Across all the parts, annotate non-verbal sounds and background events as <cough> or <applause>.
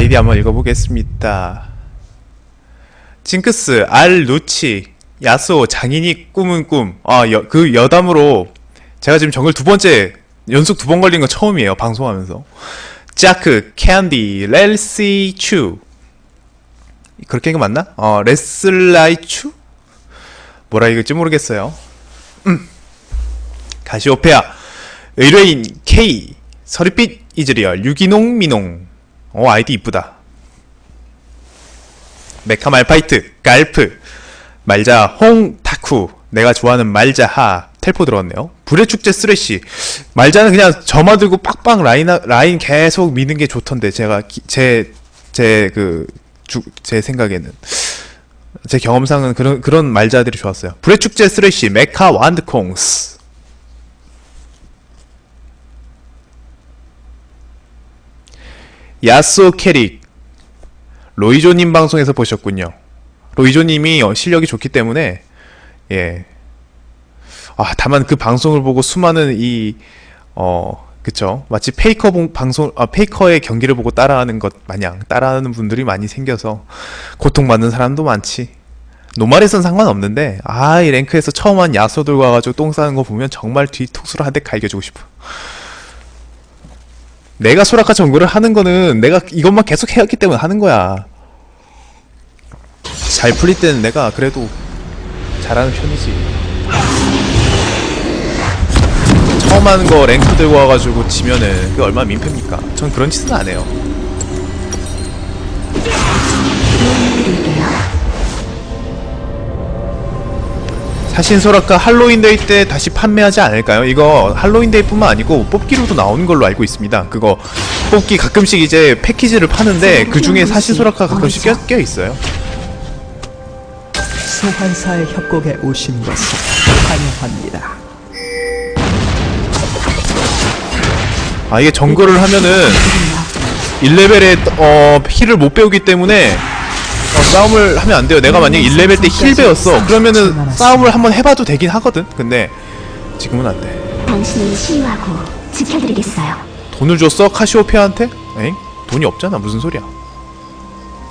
아이디 한번 읽어보겠습니다. 징크스, 알, 루치, 야스오, 장인이 꿈은 꿈. 아, 여, 그 여담으로 제가 지금 정글 두 번째 연속 두 번 걸린 거 처음이에요. 방송하면서. 자크, 캔디, 렐시, 추. 그렇게 읽으면 맞나? 어, 레슬라이 추? 뭐라 읽을지 모르겠어요. 음. 가시오페아, 의뢰인 K, 서리빛 이즈리얼, 유기농 미농. 어, 아이디 이쁘다. 메카 말파이트, 갈프, 말자, 홍, 타쿠. 내가 좋아하는 말자, 하. 텔포 들어왔네요. 불의 축제 쓰레쉬. 말자는 그냥 점화 들고 빡빡 라인, 라인 계속 미는 게 좋던데, 제가, 기- 제, 제 그, 주, 제 생각에는. 제 경험상은 그런, 그런 말자들이 좋았어요. 불의 축제 쓰레쉬, 메카 완드콩스. 야스오 캐릭. 로이조님 방송에서 보셨군요. 로이조님이 어, 실력이 좋기 때문에, 예. 아, 다만 그 방송을 보고 수많은 이, 어, 그쵸. 마치 페이커 봉- 방송, 아, 페이커의 경기를 보고 따라하는 것 마냥 따라하는 분들이 많이 생겨서 고통받는 사람도 많지. normal에선 상관없는데, 아, 이 랭크에서 처음 한 야소들 와가지고 똥 싸는 거 보면 정말 뒤통수로 한 대 갈겨주고 싶어. 내가 소라카 정글을 하는 거는 내가 이것만 계속 해왔기 때문에 하는 거야. 잘 풀릴 때는 내가 그래도 잘하는 편이지. 처음 하는 거 랭크 들고 와가지고 지면은 그게 얼마나 민폐입니까? 전 그런 짓은 안 해요. 사신 소라카 할로윈데이 때 다시 판매하지 않을까요? 이거 할로윈데이 뿐만 아니고 뽑기로도 나오는 걸로 알고 있습니다. 그거 뽑기 가끔씩 이제 패키지를 파는데 그 중에 사신 소라카 가끔씩 껴, 껴 있어요. 소환사의 협곡에 오신 것을 환영합니다. 아 이게 정글을 하면은 1레벨에 어 힐을 못 배우기 때문에 어, 싸움을 하면 안 돼요. 내가 만약에 1레벨 때힐 배웠어. 그러면은 싸움을 한번 해봐도 되긴 하거든. 근데 지금은 안 돼. 당신을 치유하고 지켜드리겠어요. 돈을 줬어 카시오페아한테? 엥? 돈이 없잖아. 무슨 소리야?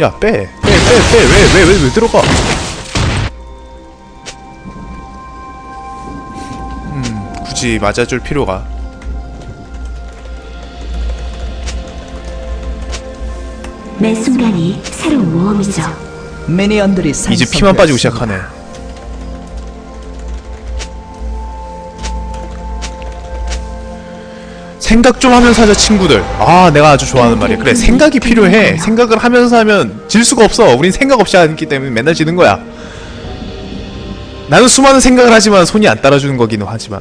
야 빼, 빼, 빼, 빼. 왜, 왜, 왜, 왜 들어가? 음, 굳이 맞아줄 필요가. 매 순간이 새로운 모험이죠. 미니언들이 이제 피만 빠지고 시작하네. 생각 좀 하면서 하자 친구들. 아 내가 아주 좋아하는 말이야. 그래 생각이 필요해. 생각을 하면서 하면 질 수가 없어. 우린 생각 없이 하기 때문에 맨날 지는 거야. 나는 수많은 생각을 하지만 손이 안 따라주는 거기는 하지만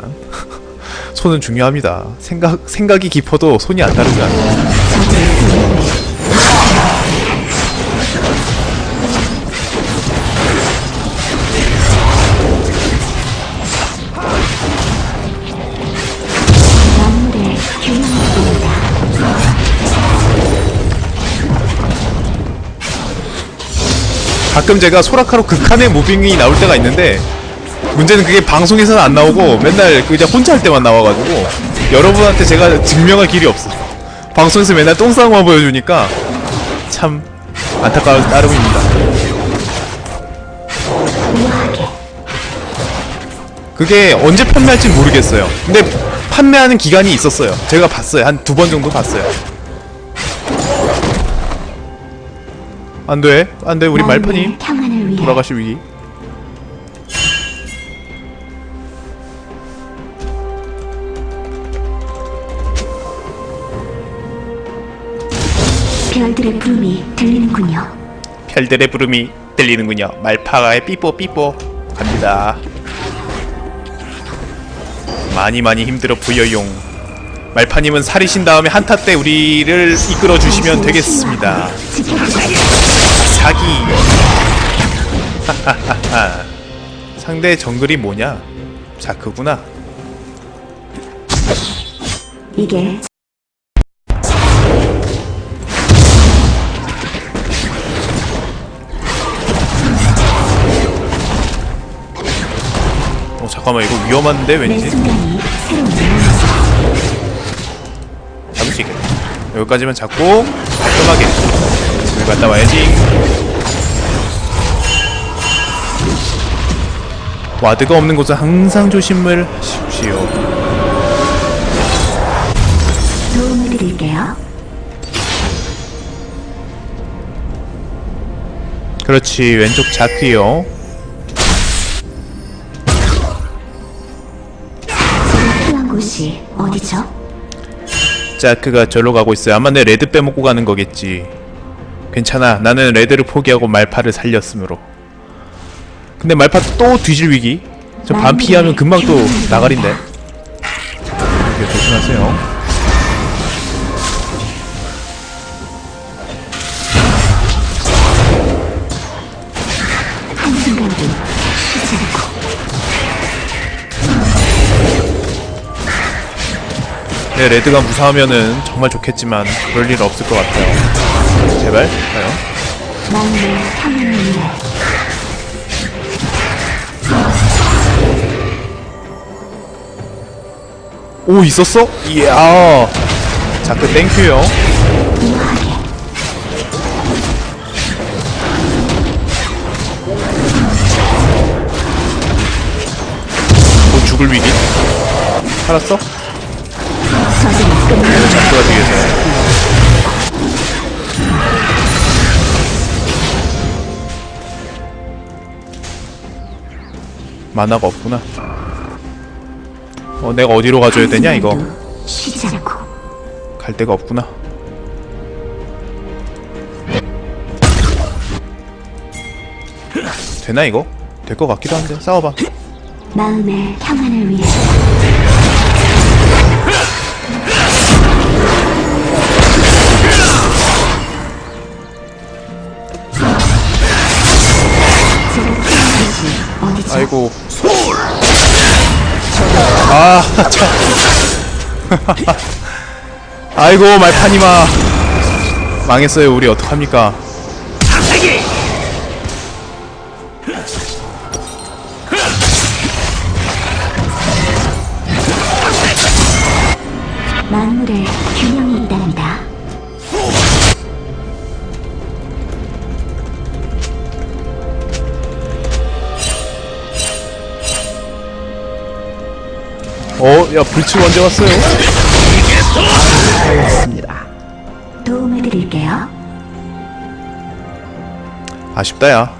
<laughs> 손은 중요합니다. 생각 생각이 깊어도 손이 안 따르지 않아. 가끔 제가 소라카로 극한의 무빙이 나올 때가 있는데 문제는 그게 방송에서는 안 나오고 맨날 그 이제 혼자 할 때만 나와가지고 여러분한테 제가 증명할 길이 없어 방송에서 맨날 똥싸움만 보여주니까 참 안타까운 따름입니다. 그게 언제 판매할지 모르겠어요. 근데 판매하는 기간이 있었어요. 제가 봤어요. 한 두 번 정도 봤어요 안돼 안돼 우리 위해 돌아가실 위기 별들의 부름이 들리는군요. 별들의 부름이 들리는군요. 말파가의 삐뽀 삐뽀 갑니다. 많이 많이 힘들어 보여용. 말파님은 살이신 다음에 한타 때 우리를 이끌어 주시면 되겠습니다. 지켜드리겠어요. 사기. 상대 정글이 뭐냐? 자크구나. 이게 어 잠깐만 이거 위험한데 매 왠지. 잡을 수 있겠다. 여기까지만 잡고 깔끔하게 갔다 와야지. 와드가 없는 곳은 항상 조심을 하십시오. 도움을 드릴게요. 그렇지 왼쪽 필요한 곳이 어디죠? 자크가 절로 가고 있어요. 아마 내 레드 빼먹고 가는 거겠지. 괜찮아. 나는 레드를 포기하고 말파를 살렸으므로. 근데 말파 또 뒤질 위기. 저 반피하면 금방 또 나가린데. 이렇게 조심하세요. 네, 레드가 무사하면은 정말 좋겠지만 그럴 일 없을 것 같아요. 제발 가요. 오 있었어? 이야. 자크 땡큐요. 곧 죽을 위기. 살았어? 자크가 뒤에서. 만화가 없구나. 어, 내가 어디로 가줘야 되냐 이거? 갈 데가 없구나. 되나 이거? 될 것 같기도 한데 싸워봐. 마음의 평안을 위해 아, 참. 아이고 말파니마. 망했어요. 우리 어떡합니까? 어, 야 불치 언제 왔어요? 하였습니다. 도움을 드릴게요. 아쉽다야.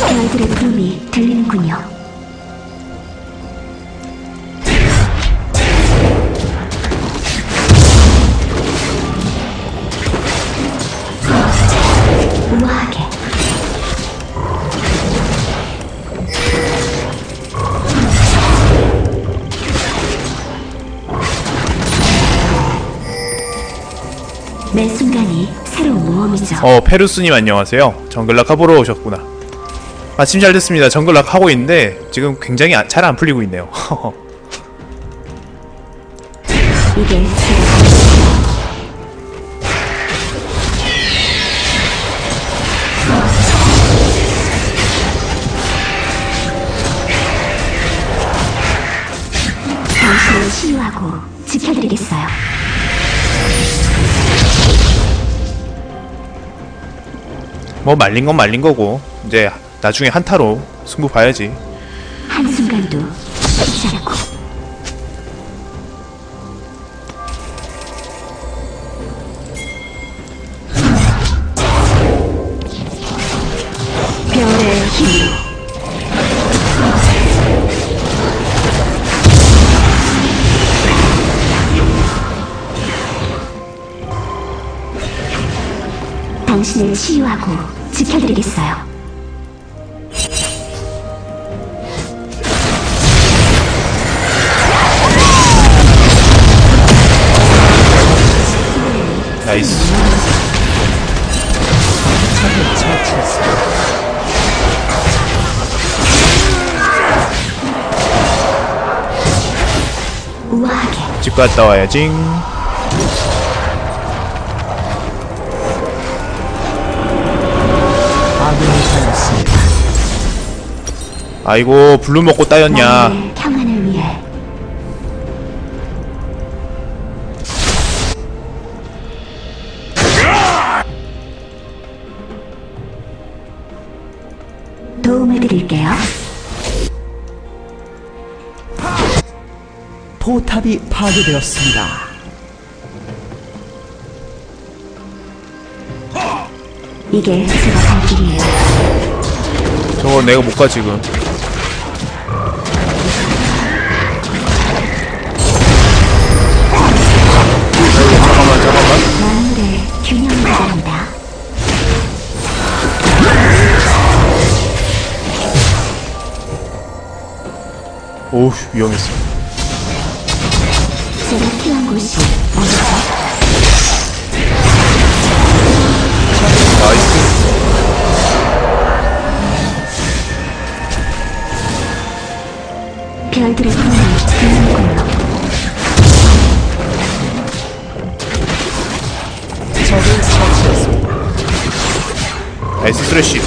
별들의 부름이 들리는군요. 어, 페루스님 안녕하세요. 정글락 하보러 오셨구나. 마침 잘 됐습니다. 정글락 하고 있는데 지금 굉장히 잘 안 풀리고 있네요. <laughs> 지켜드리겠어요. 뭐 말린 건 말린 거고 이제 나중에 한타로 승부 봐야지. 한순간도 힘으로 당신을 치유하고 갔다 와야지. 아이고 블루 먹고 따였냐. 포탑이 파괴되었습니다. 이게 제가 갈 길이에요. 저거 내가 못 가 지금 잠깐만 잠깐만 만물의 균형을 바랍니다. 오우 위험했어 제가 필요한 곳이 어디죠? 나이스 별들의 꿈을 들리는군요. 적을 처치했습니다. 나이스 스레쉬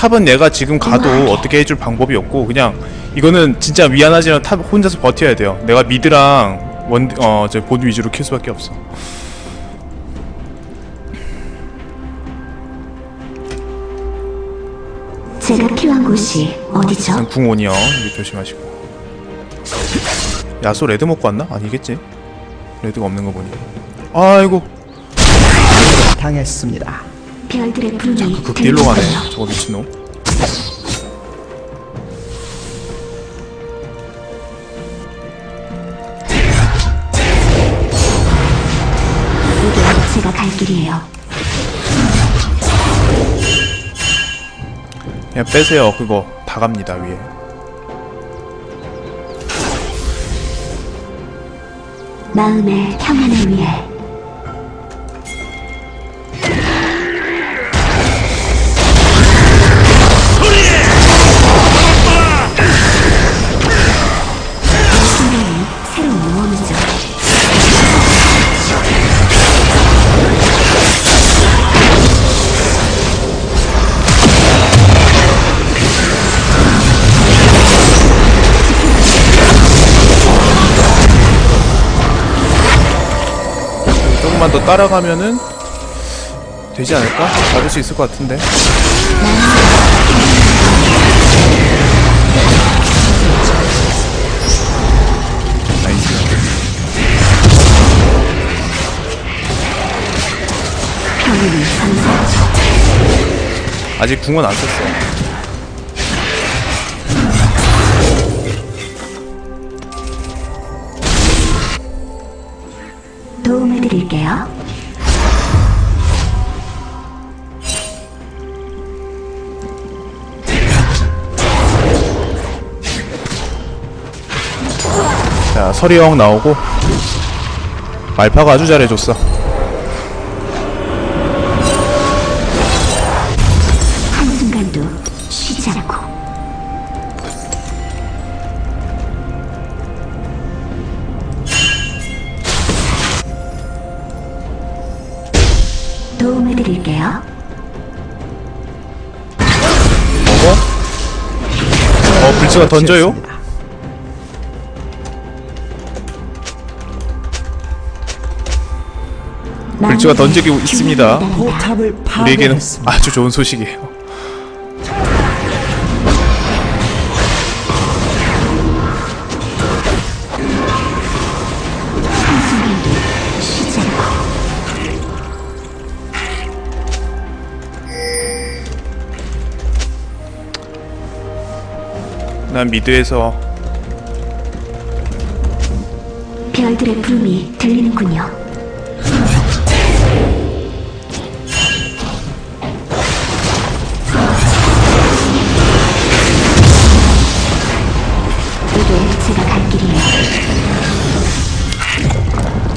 top, top은 얘가 지금 가도 어떻게 해줄 방법이 없고 그냥 이거는 진짜 미안하지만 top 혼자서 버텨야 돼요. 내가 mid랑 원, 어, 저본 위주로 키울 수밖에 없어. 제가 필요한 곳이 어디죠? 이거 조심하시고. 야소 red 먹고 왔나? 아니겠지? red가 없는 거 보니. 아이고. 당했습니다. 별들의 부름이 그 딜로 가네. 저거 미친놈 이게 제가 갈 길이에요. 그냥 빼세요 그거 다 갑니다 위에 마음의 평안을 위해 조금만 더 따라가면은 되지 않을까? 잡을 수 있을 것 같은데 아직 궁은 안 썼어 도움해드릴게요. 서리형 나오고 말파가 아주 잘해줬어 한순간도 쉬지 않고 도움해드릴게요. 먹어? 어 불치가 던져요? 불치가 던지고 있습니다. 우리에게는. 아주 좋은 소식이에요 난 미드에서 별들의 부름이 들리는군요.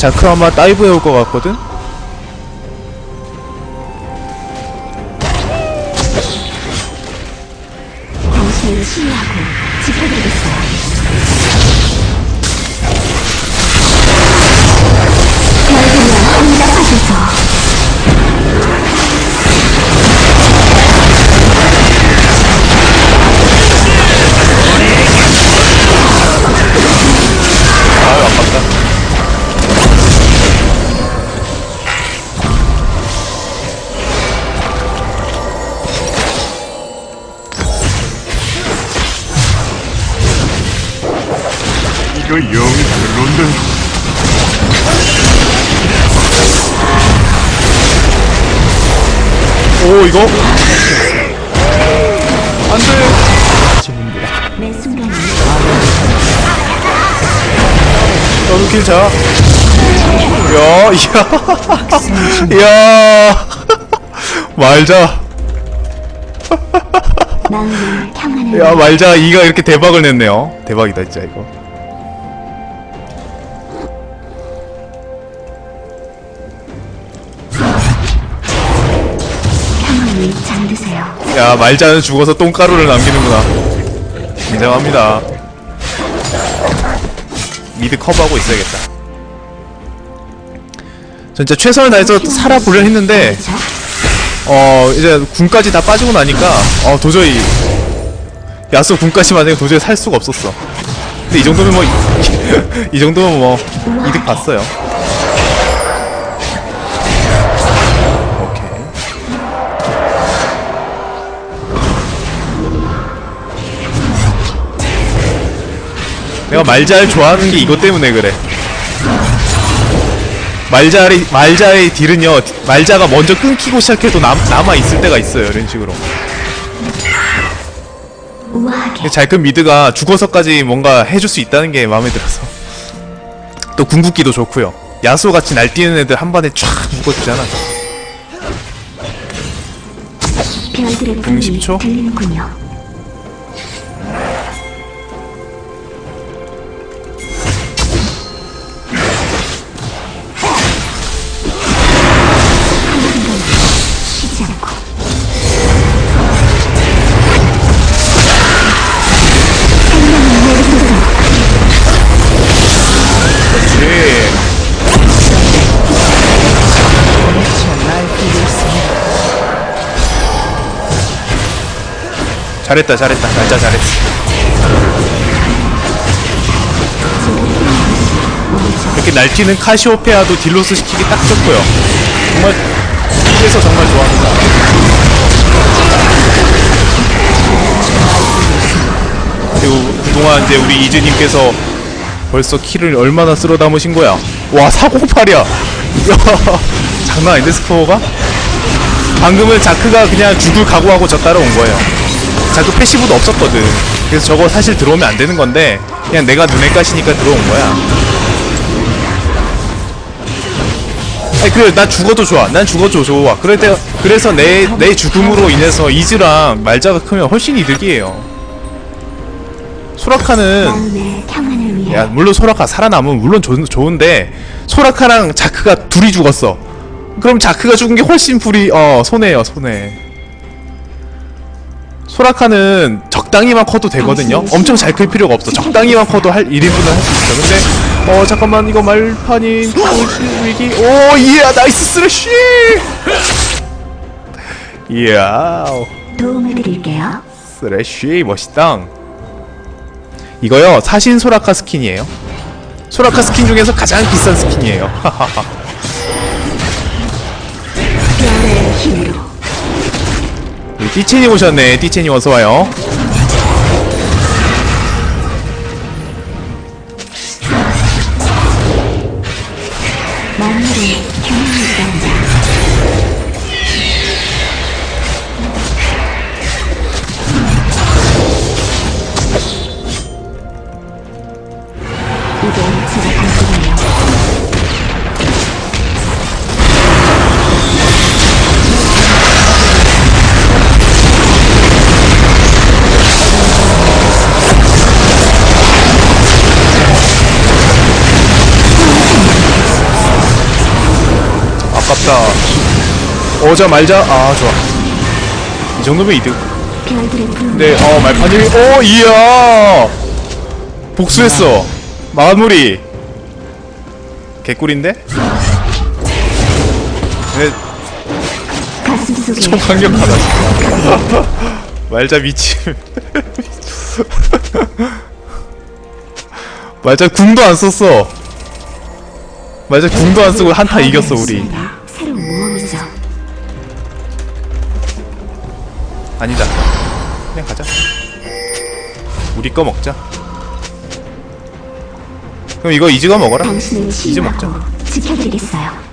자크 아마 다이브 해올 것 같거든? 오 이거? 안돼. 너도 길자. 야 이야. 이야. <laughs> 말자. 야 말자. 이가 이렇게 대박을 냈네요. 대박이다 진짜 이거 야 말자는 죽어서 똥가루를 남기는구나. 인정합니다. 미드 커버하고 있어야겠다. 전 진짜 최선을 다해서 살아보려 했는데? 어 이제 군까지 다 빠지고 나니까 어 도저히 야수 군까지 만약에 도저히 살 수가 없었어. 근데 이 정도면 뭐 이 <laughs> 정도면 뭐 이득 봤어요 내가 말자 좋아하는 게 이것 때문에 그래. 말자의 말자의 deal은요 말자가 먼저 끊기고 시작해도 남, 남아 있을 때가 있어요 이런 식으로. 우아하게. 잘큰 mid가 죽어서까지 뭔가 해줄 수 있다는 게 마음에 들어서. 또 궁극기도 좋고요. 야수 같이 날뛰는 애들 한 번에 촥 묶어주잖아. 부름이 10초? 잘했다 잘했다. 말자 잘했어. 이렇게 날뛰는 카시오페아도 deal loss 시키기 딱 좋고요. 정말 그래서 정말 좋아합니다. 그리고 그동안 이제 우리 이즈님께서 벌써 kill을 얼마나 쓸어 담으신 거야? 와 408이야 야. <laughs> 장난 아닌데 스코어가? 방금은 자크가 그냥 죽을 각오하고 저 따라온 거예요 자크 패시브도 없었거든. 그래서 저거 사실 들어오면 안 되는 건데 그냥 내가 눈에 까시니까 들어온 거야. 아니 그래 나 죽어도 좋아. 난 죽어도 좋아. 그럴 때 그래서 내 내 죽음으로 인해서 이즈랑 말자가 크면 훨씬 이득이에요. 소라카는 야 물론 소라카 살아남으면 물론 좋, 좋은데 소라카랑 자크가 둘이 죽었어. 그럼 자크가 죽은 게 훨씬 불리 어 손해요 손해 소라카는 적당히만 커도 되거든요. 엄청 잘 클 필요가 없어. 적당히만 커도 할 1인분은 할 수 있어. 근데 어 잠깐만 이거 말파님 위기 오 이야 nice 스레쉬! 이야. 도움을 드릴게요. 스레쉬 멋있다. 이거요 사신 소라카 skin이에요. 소라카 스킨 중에서 가장 비싼 skin이에요 <laughs> 띠첸이 오셨네. 띠첸이 어서와요 어자 말자. 아 좋아. 이 정도면 이득. 근데 어 말파님이 오 이야! 복수했어. 마무리. 개꿀인데? 속에 좀 강력하다 말자 미침 <laughs> 말자 궁도 안 썼어. 말자 궁도 안 쓰고 한타 이겼어 우리 아니다 그냥 가자 우리 거 먹자 그럼 이거 이즈가 먹어라. 이즈 먹자. 지켜드리겠어요.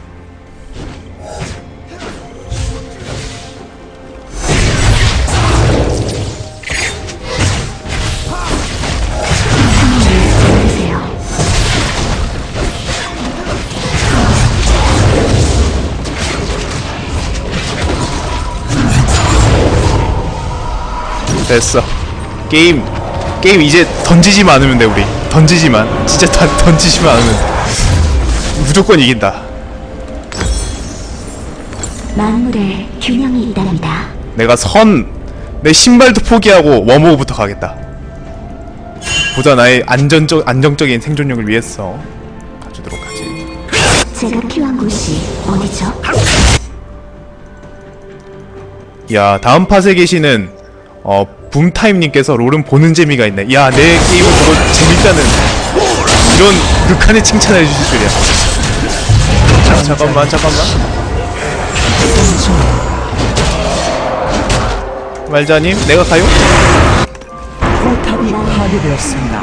됐어. 게임 게임 이제 던지지만 않으면 돼 우리. 던지지만 진짜 다 <laughs> 던지지만 않으면 무조건 이긴다. 만물에 균형이 있답니다. 내가 선 내 신발도 포기하고 워머우부터 가겠다. 보다 나의 안전적 안정적인 생존력을 위해서 가주도록 하지. 제가 필요한 곳이 어디죠? 야 다음 팟에 계시는 어 붐타임님께서 롤은 보는 재미가 있네. 야 내 게임을 보고 재밌다는 이런 극한의 칭찬을 해주실 줄이야. 자, 잠깐만 잠깐만. 말자님 내가 가요? 포탑이 파괴되었습니다.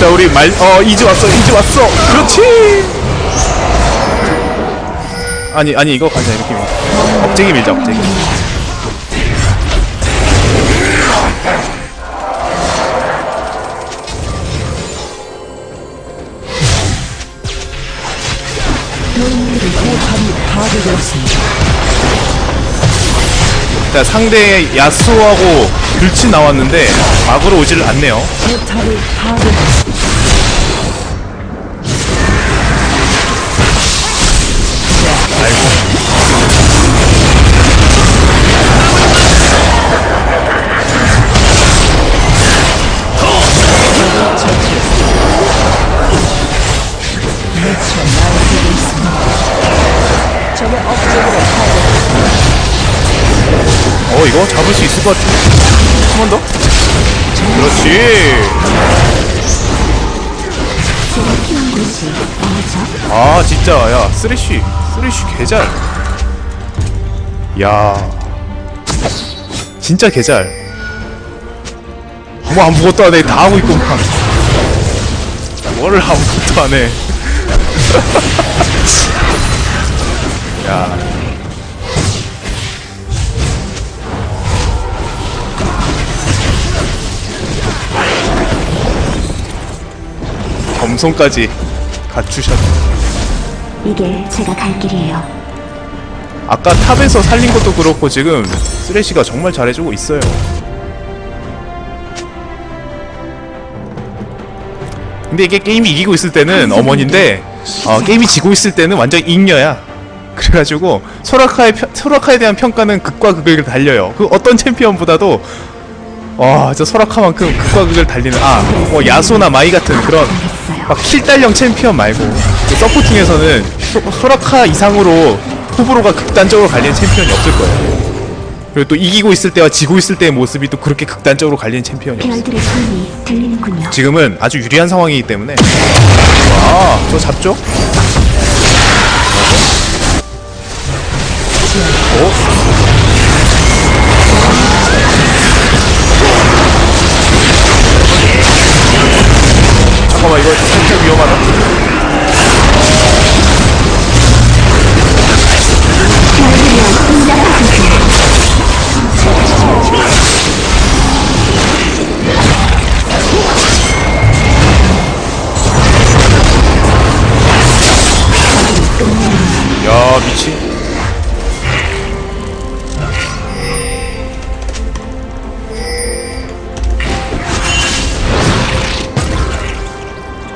자 우리 말 어 이제 왔어 이제 왔어. 그렇지! 아니 아니 이거 가자 이렇게 밀자. 억제기 밀자 억제기 자 상대의 야스오하고 불치 나왔는데 막으로 오지를 않네요 잡을 수 있을 것 같아 한번 더? 그렇지? 아 진짜. 야 쓰레쉬. 쓰레쉬 개잘. 야. 진짜 개잘. 뭐 아무것도 안해. 다 하고 있구만 뭐를 아무것도 안해. <laughs> 야 검송까지 갖추셨네 이게 제가 갈 길이에요. 아까 탑에서 살린 것도 그렇고 지금 쓰레쉬가 정말 잘해주고 있어요. 근데 이게 게임이 이기고 있을 때는 어머니인데 어, 게임이 지고 있을 때는 완전 잉여야. 그래가지고 소라카의 펴- 소라카에 대한 평가는 극과 극을 달려요. 그 어떤 챔피언보다도 와, 저 소라카만큼 극과 극을 달리는 아, 뭐 야소나 마이 같은 그런. 막 kill달령 챔피언 말고 그 supporting에서는 소, 소라카 이상으로 호불호가 극단적으로 갈리는 챔피언이 없을 거예요. 그리고 또 이기고 있을 때와 지고 있을 때의 모습이 또 그렇게 극단적으로 갈리는 챔피언이 없어요. 지금은 아주 유리한 상황이기 때문에 와, 저 잡죠? 오?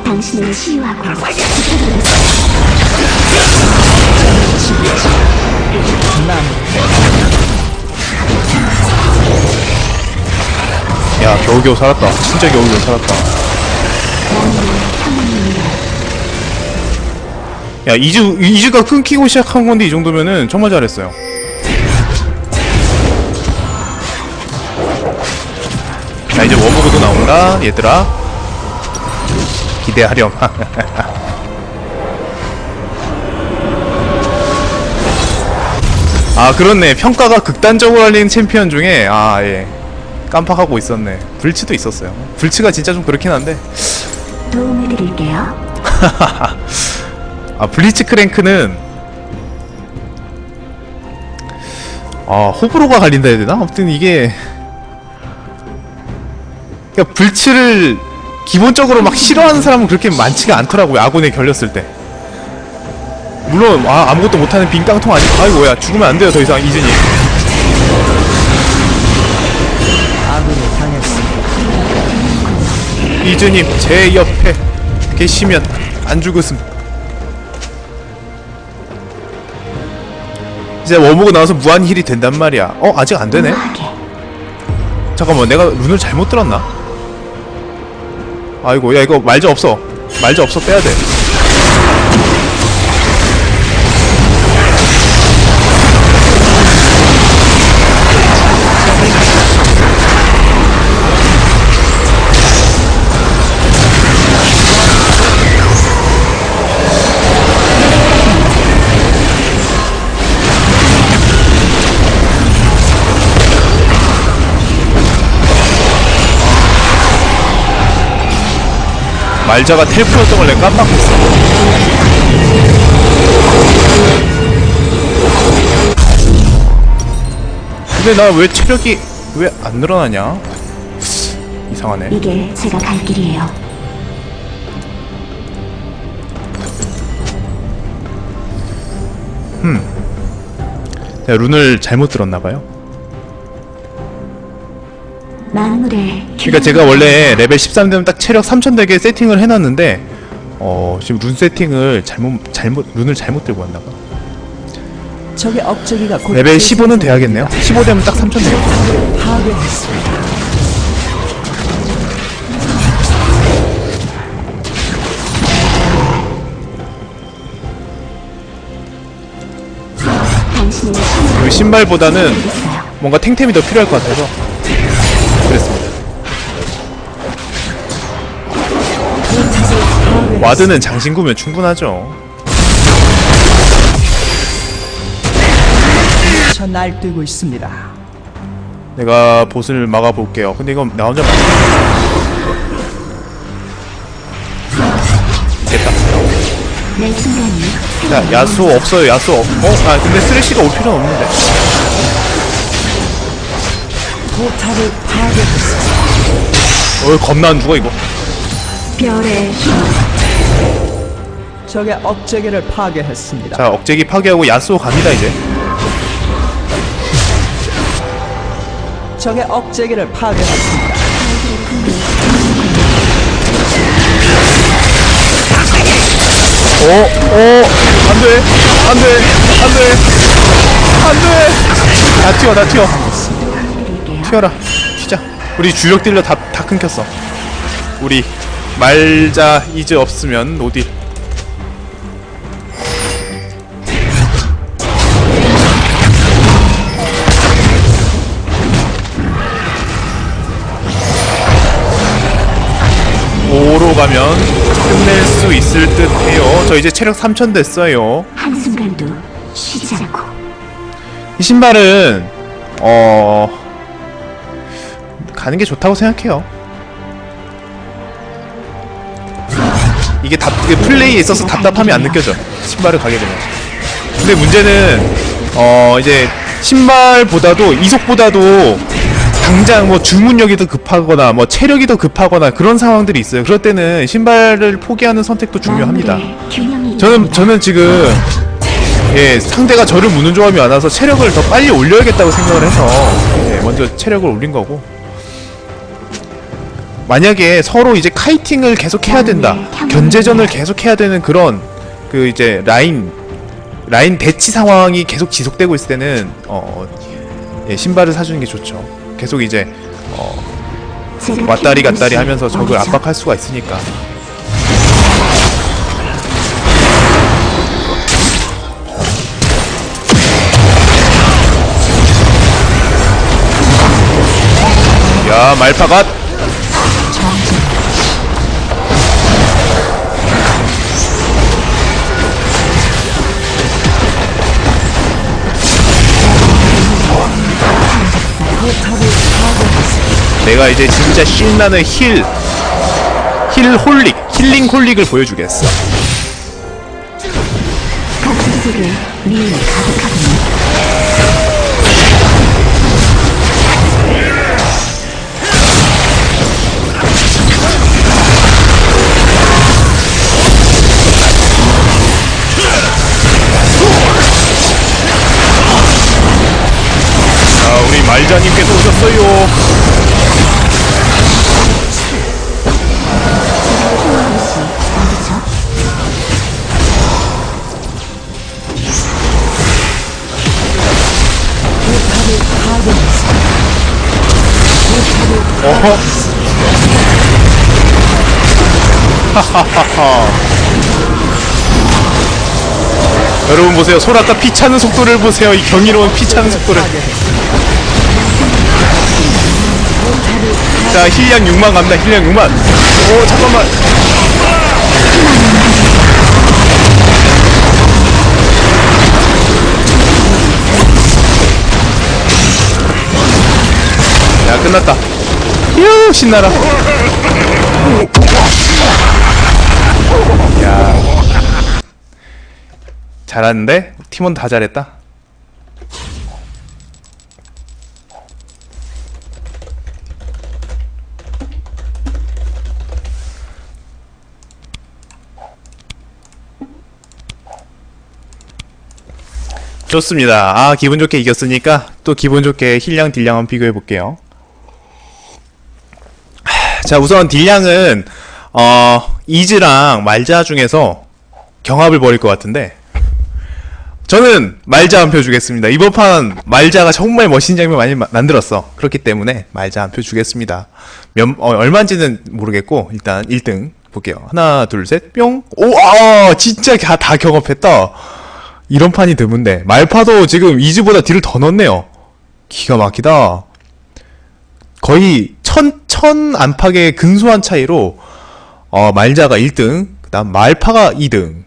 당신을 치유하고 야 겨우겨우 살았다. 진짜 겨우겨우 살았다. 야 이즈 이즈가 끊기고 시작한 건데 이 정도면은 정말 잘했어요. 자 이제 워머그도 나온다 얘들아. 기대하렴. <laughs> 아 그렇네 평가가 극단적으로 알리는 챔피언 중에 아예 깜빡하고 있었네 불치도 있었어요 불치가 진짜 좀 그렇긴 한데 도움을 드릴게요. <laughs> 아 블리츠 크랭크는 아 호불호가 갈린다 해야 되나? 아무튼 이게 그러니까 불치를 기본적으로 막 싫어하는 사람은 그렇게 많지가 않더라고요 아군에 결렸을 때 물론 아, 아무것도 못하는 빈 깡통 아니 아이고야 죽으면 안 돼요 더 이상 이준이. 이준님 제 옆에 계시면 안 죽었음 이제 워모고 나와서 무한 힐이 된단 말이야. 어 아직 안 되네. 잠깐만 내가 룬을 잘못 들었나? 아이고 야 이거 말자 없어. 말자 없어 빼야돼 말자가 텔프였던 걸 내가 깜빡했어. 근데 나 왜 체력이 왜 안 늘어나냐? 이상하네. 이게 제가 갈 길이에요. 내가 룬을 잘못 들었나봐요 만물의 그러니까 제가 원래 레벨 13 되면 딱 체력 3000 되게 세팅을 해놨는데 어 지금 룬 세팅을 잘못 잘못 rune을 잘못 들고 왔나봐 적의 억제기가 곧 레벨 15는 돼야겠네요 15 되면 딱 3000 되겠다 타워를 파괴했습니다. 그리고 신발보다는. 뭔가 탱템이 더 필요할 것 같아서 ward는 장신구면 충분하죠 저 날뛰고 있습니다. 내가 보스를 막아볼게요 근데 이건 나 혼자 막 됐다 자 야수 없어요 야수 없.. 어? 아 근데 쓰레쉬가 올 필요는 없는데 포탑을 파괴했습니다. 어 겁나 안 죽어 이거 별의 힘. 적의 억제기를 파괴했습니다. 자 억제기 파괴하고 야수 갑니다 이제 적의 억제기를 파괴했습니다. 어? 어? 안돼 안 돼 안 돼 안 돼 다 튀어 다 튀어. 튀어라 튀자 우리 주력 딜러 다, 다 끊겼어 우리 말자 이즈 없으면 no deal 오로 가면 끝낼 수 있을 듯 해요 저 이제 체력 3000 됐어요 한순간도 쉬지 않고. 이 신발은 어 가는 게 좋다고 생각해요. 이게 답 이게 플레이에 있어서 답답함이 안 느껴져. 신발을 가게 되면. 근데 문제는 어 이제 신발보다도 이속보다도 당장 뭐 주문력이 더 급하거나 뭐 체력이 더 급하거나 그런 상황들이 있어요. 그럴 때는 신발을 포기하는 선택도 중요합니다. 저는. 저는 지금 예 상대가 저를 무는 조합이 많아서 체력을 더 빨리 올려야겠다고 생각을 해서 예, 먼저 체력을 올린 거고 만약에 서로 이제 카이팅을 계속 해야 된다. 견제전을 계속 해야 되는 그런 그 이제 라인 라인 대치 상황이 계속 지속되고 있을 때는 어 예, 신발을 사주는 게 좋죠. 계속 이제 제가 왔다리 갔다리 하면서 적을? 압박할 수가 있으니까. 야 말파갓 내가 이제 진짜 신나는 힐, 힐 홀릭, 힐링 홀릭을 보여주겠어. 자, 우리 말자님께서 오셨어요. 포탑을 어허. <laughs> 여러분 보세요. 소라카 피 차는 속도를 보세요. 이 경이로운 피 차는 속도를. 자, 힐량 6만 갑니다. 힐량 6만. 오, 잠깐만. 야, 끝났다. 휴, 신나라. 야. 잘하는데? 팀원 다 잘했다. 좋습니다. 아, 기분 좋게 이겼으니까 또 기분 좋게 heal량 deal량 한번 비교해 볼게요. 자, 우선 딜량은 어, 이즈랑 말자 중에서 경합을 벌일 것 같은데 저는 말자 한 표 주겠습니다. 이번 판 말자가 정말 멋있는 장면 많이 마- 만들었어. 그렇기 때문에 말자 한 표 주겠습니다. 몇, 어, 얼마인지는 모르겠고 일단 1등 볼게요. 하나, 둘, 셋, 뿅. 오, 아, 진짜 다, 다 경합했다. 이런 판이 드문데 말파도 지금 이즈보다 딜을 더 넣었네요. 기가 막히다. 거의 천, 천 안팎의 근소한 차이로 어, 말자가 1등, 그다음 말파가 2등.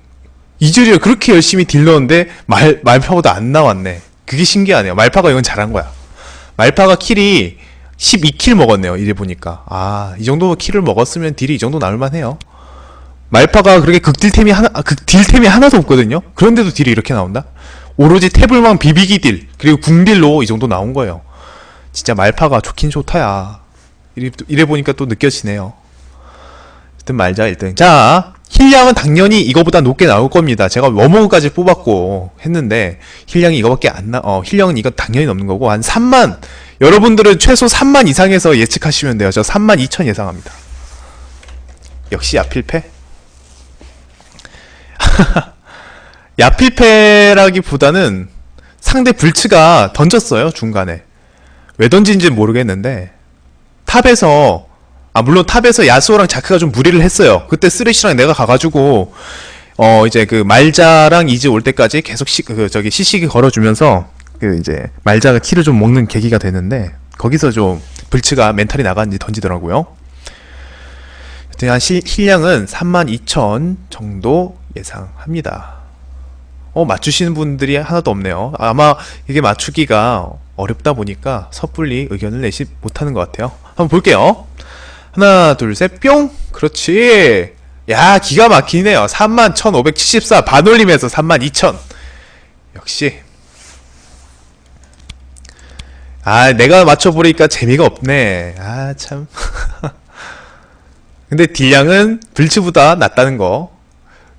이즈리얼 그렇게 열심히 deal 넣었는데 말 말파보다 안 나왔네. 그게 신기하네요. 말파가 이건 잘한 거야. 말파가 kill이 12kill 먹었네요. 이래 보니까. 아, 이 정도 kill을 먹었으면 deal이 이 정도 나올 만 해요. 말파가 그렇게 극딜템이 하나 아, 극딜템이 하나도 없거든요. 그런데도 deal이 이렇게 나온다? 오로지 태블망 비비기 딜 그리고 궁딜로 이 정도 나온 거예요. 진짜 말파가 좋긴 좋다야. 이래, 이래 보니까 또 느껴지네요. 일단 말자 1등. 자, 힐량은 당연히 이거보다 높게 나올 겁니다. 제가 워머그까지 뽑았고 했는데 힐량이 이거밖에 안 나. 어, 힐량은 이거 당연히 넘는 거고 한 3만. 여러분들은 최소 3만 이상에서 예측하시면 돼요. 저 3만 2천 예상합니다. 역시 야필패. <laughs> 야필패라기보다는 상대 불츠가 던졌어요 중간에 왜 던진지 는 모르겠는데 top에서 아 물론 top에서 야스오랑 자크가 좀 무리를 했어요 그때 쓰레쉬랑 내가 가가지고 어 이제 그 말자랑 이즈 올 때까지 계속 C, 그 저기 CC기 걸어주면서 그 이제 말자가 kill을 좀 먹는 계기가 됐는데 거기서 좀 불츠가 mental이 나갔는지 던지더라고요 한 실- 힐량은 32,000 정도 예상합니다. 어, 맞추시는 분들이 하나도 없네요. 아마 이게 맞추기가 어렵다 보니까 섣불리 의견을 내지 못하는 것 같아요. 한번 볼게요. 하나, 둘, 셋, 뿅! 그렇지! 야, 기가 막히네요. 31,574 반올림에서 32,000. 역시. 아, 내가 맞춰보니까 재미가 없네. 아, 참. <laughs> 근데 딜량은 불츠보다 낫다는 거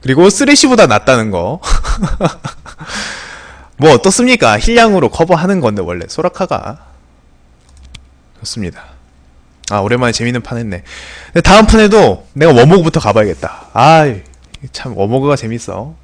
그리고 쓰레쉬보다 낫다는 거 <laughs> 뭐 어떻습니까 힐량으로 커버하는 건데 원래 소라카가 좋습니다 아 오랜만에 재밌는 판 했네. 다음 판에도 내가 워모그부터 가봐야겠다. 아이 참 워모그가 재밌어